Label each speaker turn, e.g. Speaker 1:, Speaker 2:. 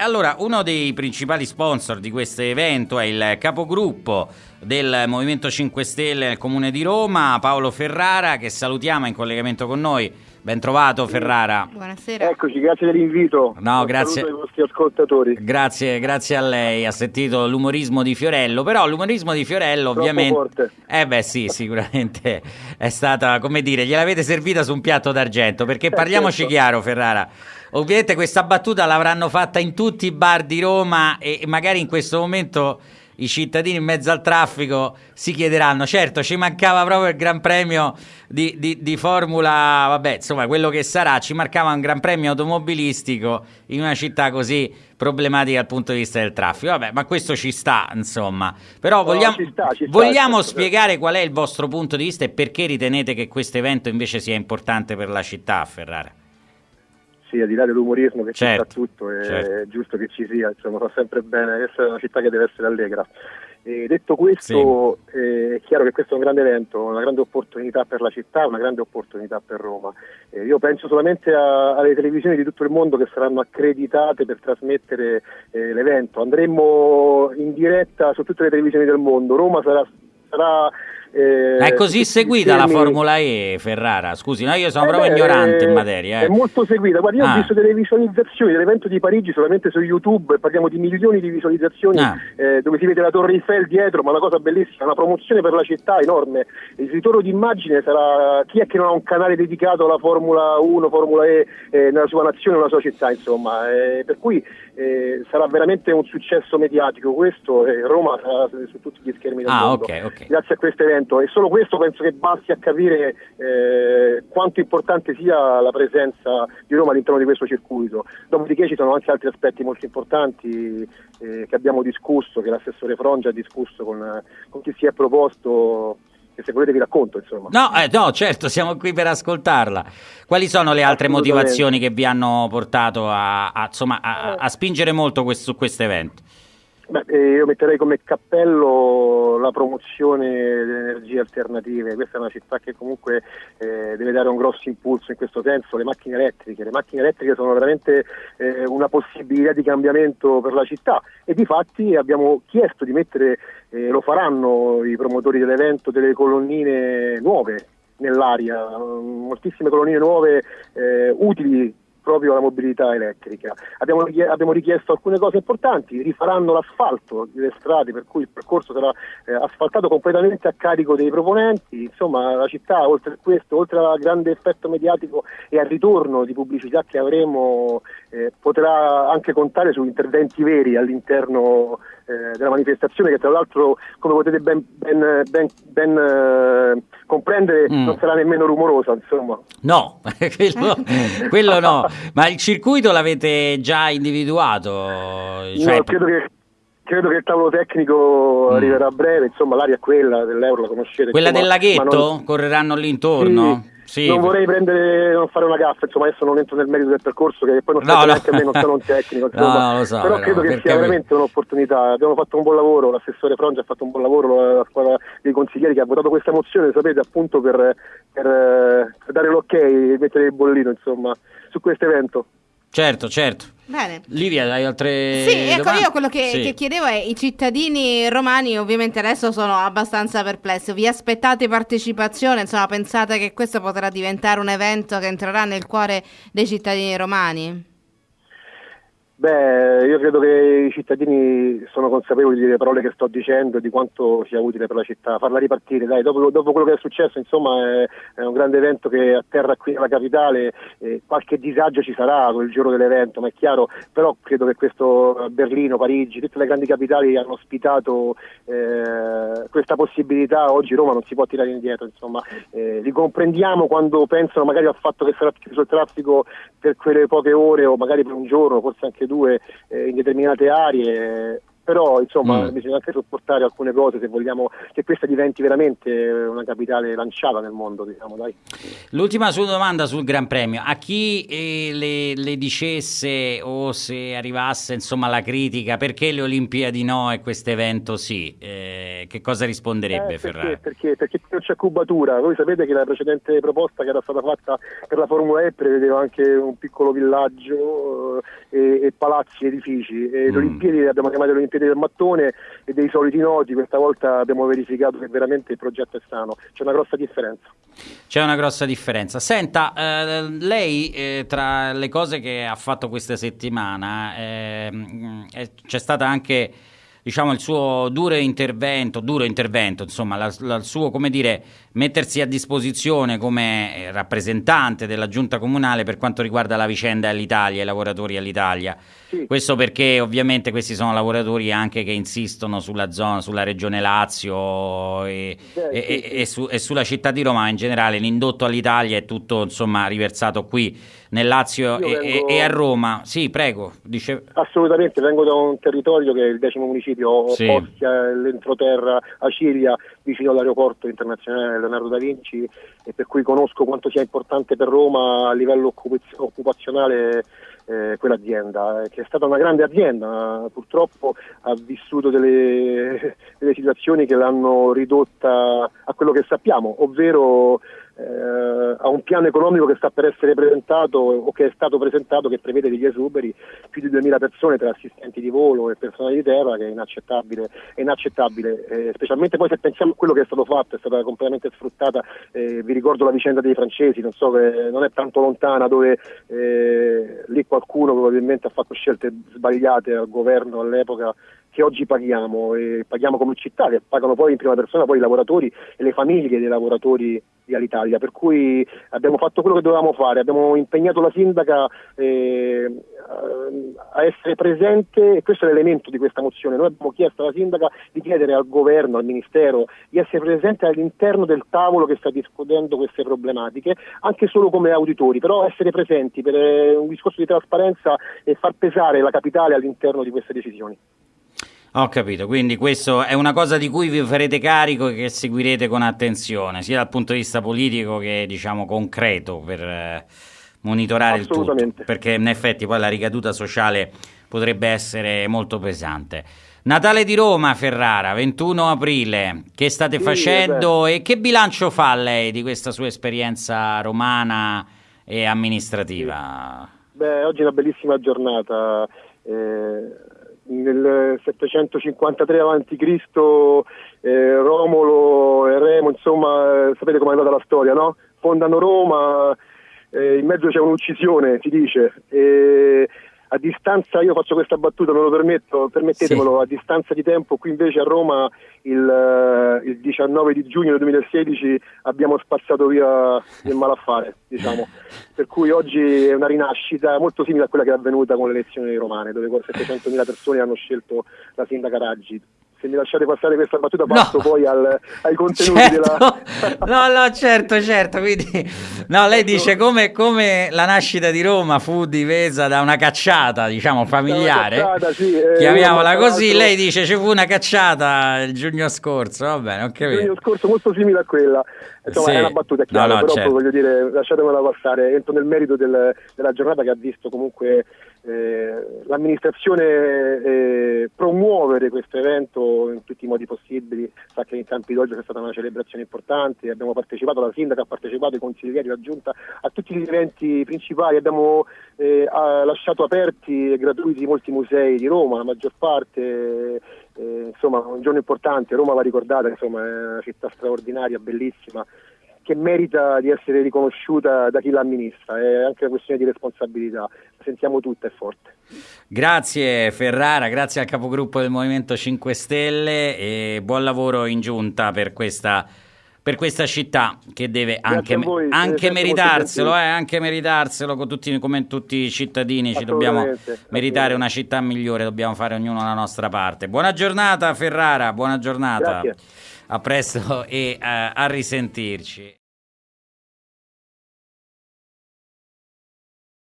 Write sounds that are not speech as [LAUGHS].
Speaker 1: Allora, uno dei principali sponsor di questo evento è il capogruppo del Movimento 5 Stelle nel Comune di Roma, Paolo Ferrara, che salutiamo in collegamento con noi. Ben trovato Ferrara.
Speaker 2: Buonasera. Eccoci, grazie dell'invito.
Speaker 1: No, grazie.
Speaker 2: ai vostri ascoltatori.
Speaker 1: Grazie, grazie a lei. Ha sentito l'umorismo di Fiorello, però l'umorismo di Fiorello
Speaker 2: Troppo
Speaker 1: ovviamente
Speaker 2: forte.
Speaker 1: Eh beh, sì, sicuramente è stata, come dire, gliel'avete servita su un piatto d'argento, perché parliamoci
Speaker 2: certo.
Speaker 1: chiaro, Ferrara. Ovviamente questa battuta l'avranno fatta in tutti i bar di Roma e magari in questo momento i cittadini in mezzo al traffico si chiederanno, certo ci mancava proprio il Gran Premio di, di- di Formula, vabbè insomma quello che sarà, ci mancava un Gran Premio automobilistico in una città così problematica dal punto di vista del traffico, vabbè ma questo ci sta insomma, però vogliamo,
Speaker 2: ci sta, ci sta,
Speaker 1: vogliamo
Speaker 2: certo,
Speaker 1: spiegare qual è il vostro punto di vista e perché ritenete che questo evento invece sia importante per la città, Ferrara?
Speaker 2: Sì, al di là dell'umorismo che
Speaker 1: Certo,
Speaker 2: ci sta tutto, è
Speaker 1: certo.
Speaker 2: giusto che ci sia, insomma, fa sempre bene, è una città che deve essere allegra. E detto questo, eh, è chiaro che questo è un grande evento, una grande opportunità per la città, una grande opportunità per Roma. Eh, io penso solamente a- alle televisioni di tutto il mondo che saranno accreditate per trasmettere eh, l'evento. Andremo in diretta su tutte le televisioni del mondo. Roma sarà... sarà eh,
Speaker 1: è così seguita la
Speaker 2: schermi-
Speaker 1: Formula E, Ferrara? Scusi, no, io sono
Speaker 2: eh
Speaker 1: proprio
Speaker 2: beh,
Speaker 1: ignorante in
Speaker 2: eh,
Speaker 1: materia. eh.
Speaker 2: È molto seguita. Guarda, io
Speaker 1: Ah.
Speaker 2: ho visto delle visualizzazioni dell'evento di Parigi solamente su YouTube, parliamo di milioni di visualizzazioni
Speaker 1: Ah.
Speaker 2: eh, dove si vede la Torre Eiffel dietro, ma una cosa bellissima, una promozione per la città enorme. Il ritorno d'immagine sarà chi è che non ha un canale dedicato alla Formula 1, Formula E eh, nella sua nazione, nella sua città, insomma. Per cui eh, sarà veramente un successo mediatico questo e Roma sarà su tutti gli schermi del
Speaker 1: Ah,
Speaker 2: mondo
Speaker 1: ok, ok.
Speaker 2: grazie a questo evento e solo questo penso che basti a capire eh, quanto importante sia la presenza di Roma all'interno di questo circuito. Dopodiché ci sono anche altri aspetti molto importanti eh, che abbiamo discusso, che l'assessore Frongia ha discusso con, con chi si è proposto, che se volete vi racconto insomma.
Speaker 1: No, eh, no, certo, siamo qui per ascoltarla. Quali sono le altre motivazioni che vi hanno portato a, a, insomma, a, a spingere molto su questo evento?
Speaker 2: Beh, eh, io metterei come cappello la promozione delle energie alternative. Questa è una città che comunque eh, deve dare un grosso impulso in questo senso. Le macchine elettriche, le macchine elettriche sono veramente eh, una possibilità di cambiamento per la città e di fatti abbiamo chiesto di mettere, eh, lo faranno i promotori dell'evento, delle colonnine nuove nell'aria, moltissime colonnine nuove eh, utili proprio alla mobilità elettrica. Abbiamo, abbiamo richiesto alcune cose importanti, rifaranno l'asfalto delle strade per cui il percorso sarà eh, asfaltato completamente a carico dei proponenti, insomma la città oltre a questo, oltre al grande effetto mediatico e al ritorno di pubblicità che avremo eh, potrà anche contare su interventi veri all'interno eh, della manifestazione che tra l'altro come potete ben, ben- ben- ben, eh, comprendere
Speaker 1: Mm.
Speaker 2: non sarà nemmeno rumorosa insomma.
Speaker 1: No, [LAUGHS] quello, quello no. Ma il circuito l'avete già individuato? Cioè,
Speaker 2: No, credo, che, credo che il tavolo tecnico
Speaker 1: Mm.
Speaker 2: arriverà a breve, insomma l'aria è quella dell'euro, la conoscete.
Speaker 1: quella del
Speaker 2: insomma, ma
Speaker 1: laghetto?
Speaker 2: non-
Speaker 1: Correranno lì intorno?
Speaker 2: Sì, non vorrei prendere, non fare una gaffa, insomma adesso non entro nel merito del percorso che poi non
Speaker 1: No,
Speaker 2: serve
Speaker 1: no.
Speaker 2: neanche a me, non sono un tecnico, [LAUGHS]
Speaker 1: No,
Speaker 2: insomma.
Speaker 1: lo so,
Speaker 2: però credo che sia
Speaker 1: capire.
Speaker 2: veramente un'opportunità, abbiamo fatto un buon lavoro, l'assessore Frongia ha fatto un buon lavoro, la squadra dei consiglieri che ha votato questa mozione, sapete, appunto per, per, eh, per dare l'ok e mettere il bollino insomma, su questo evento.
Speaker 1: Certo, certo.
Speaker 3: Bene.
Speaker 1: Livia, hai altre
Speaker 3: Sì, ecco,
Speaker 1: domande?
Speaker 3: io quello che,
Speaker 1: Sì.
Speaker 3: che chiedevo è, i cittadini romani ovviamente adesso sono abbastanza perplessi, vi aspettate partecipazione, insomma pensate che questo potrà diventare un evento che entrerà nel cuore dei cittadini romani?
Speaker 2: Beh, io credo che i cittadini sono consapevoli delle parole che sto dicendo e di quanto sia utile per la città. Farla ripartire, dai, dopo, dopo quello che è successo, insomma, è, è un grande evento che atterra qui nella capitale, eh, qualche disagio ci sarà quel giorno dell'evento, ma è chiaro, però credo che questo Berlino, Parigi, tutte le grandi capitali hanno ospitato eh, questa possibilità, oggi Roma non si può tirare indietro, insomma, eh, li comprendiamo quando pensano magari al fatto che sarà chiuso il traffico per quelle poche ore o magari per un giorno, forse anche due, eh, in determinate aree. Però insomma mm. bisogna anche sopportare alcune cose se vogliamo che questa diventi veramente una capitale lanciata nel mondo diciamo dai.
Speaker 1: l'ultima sua domanda sul Gran Premio a chi eh, le, le, dicesse o se arrivasse insomma la critica perché le Olimpiadi no e questo evento sì eh, che cosa risponderebbe
Speaker 2: eh,
Speaker 1: Ferrari?
Speaker 2: Perché, perché non c'è cubatura voi sapete che la precedente proposta che era stata fatta per la Formula E prevedeva anche un piccolo villaggio eh, e, e palazzi edifici e mm. le Olimpiadi le abbiamo chiamate le Olimpiadi del mattone e dei soliti noti, questa volta abbiamo verificato che veramente il progetto è sano, c'è una grossa differenza.
Speaker 1: C'è una grossa differenza. Senta, eh, lei eh, tra le cose che ha fatto questa settimana eh, c'è stata anche diciamo, il suo duro intervento, duro intervento, insomma, la, la, il suo, come dire, mettersi a disposizione come eh, rappresentante della giunta comunale per quanto riguarda la vicenda all'Italia, i lavoratori all'Italia. Sì. Questo perché ovviamente questi sono lavoratori anche che insistono sulla zona, sulla regione Lazio e, Beh, e, sì, e, su, e, sulla città di Roma in generale. L'indotto all'Italia è tutto insomma riversato qui nel Lazio vengo... e, a Roma. Sì, prego. Dice...
Speaker 2: Assolutamente, vengo da un territorio che è il decimo municipio sì. Postia, l'entroterra, Acilia, vicino all'aeroporto internazionale Leonardo da Vinci e per cui conosco quanto sia importante per Roma a livello occupazionale eh, quell'azienda, eh, che è stata una grande azienda, purtroppo ha vissuto delle, delle situazioni che l'hanno ridotta a quello che sappiamo, ovvero eh, a un piano economico che sta per essere presentato o che è stato presentato che prevede degli esuberi, più di 2000 persone tra assistenti di volo e personale di terra che è inaccettabile, è inaccettabile. Eh, specialmente poi se pensiamo a quello che è stato fatto, è stata completamente sfruttata, eh, vi ricordo la vicenda dei francesi, non so, non è tanto lontana dove eh, lì qualcuno probabilmente ha fatto scelte sbagliate al governo all'epoca che oggi paghiamo e paghiamo come città, che pagano poi in prima persona poi i lavoratori e le famiglie dei lavoratori di Alitalia, per cui abbiamo fatto quello che dovevamo fare, abbiamo impegnato la sindaca eh, a essere presente e questo è l'elemento di questa mozione, noi abbiamo chiesto alla sindaca di chiedere al governo, al ministero di essere presente all'interno del tavolo che sta discutendo queste problematiche, anche solo come auditori, però essere presenti per eh, un discorso di trasparenza e far pesare la capitale all'interno di queste decisioni.
Speaker 1: Ho capito, quindi questo è una cosa di cui vi farete carico e che seguirete con attenzione, sia dal punto di vista politico che diciamo concreto per eh, monitorare il tutto, perché in effetti poi la ricaduta sociale potrebbe essere molto pesante. Natale di Roma, Ferrara, 21 aprile, che state sì, facendo e che bilancio fa lei di questa sua esperienza romana e amministrativa?
Speaker 2: Sì. Beh, oggi è una bellissima giornata. Eh nel 753 a.C. Eh, Romolo e Remo, insomma, eh, sapete com'è andata la storia, no? Fondano Roma, eh, in mezzo c'è un'uccisione, si dice, e a distanza, io faccio questa battuta, non lo permetto, permettetemelo, sì. a distanza di tempo, qui invece a Roma il, il 19 di giugno del 2016 abbiamo spazzato via il malaffare, diciamo. [LAUGHS] per cui oggi è una rinascita molto simile a quella che è avvenuta con le elezioni romane, dove 700.000 persone hanno scelto la sindaca Raggi se mi lasciate passare questa battuta passo no. poi al, ai contenuti
Speaker 1: certo. della... [LAUGHS] no no certo certo quindi no lei dice come, come, la nascita di Roma fu difesa da una cacciata diciamo familiare cacciata, sì, eh, chiamiamola così lei dice ci fu una cacciata il giugno scorso va bene ok
Speaker 2: il giugno scorso molto simile a quella insomma sì. è una battuta chiara no, no, però certo. voglio dire lasciatemela passare entro nel merito del, della giornata che ha visto comunque eh, l'amministrazione eh, promuovere questo evento in tutti i modi possibili, sa che in Campi d'Olio c'è stata una celebrazione importante, abbiamo partecipato, la sindaca ha partecipato, i consiglieri, la giunta, a tutti gli eventi principali, abbiamo eh, lasciato aperti e gratuiti molti musei di Roma, la maggior parte, eh, insomma un giorno importante, Roma va ricordata, insomma è una città straordinaria, bellissima che merita di essere riconosciuta da chi l'amministra, è anche una questione di responsabilità, la sentiamo tutta e forte.
Speaker 1: Grazie Ferrara, grazie al capogruppo del Movimento 5 Stelle e buon lavoro in giunta per questa, per questa città che deve anche, voi, anche meritarselo, eh, anche meritarselo con tutti, come tutti i cittadini, ci dobbiamo meritare una città migliore, dobbiamo fare ognuno la nostra parte. Buona giornata Ferrara, buona giornata.
Speaker 2: Grazie.
Speaker 1: A presto e uh, a risentirci.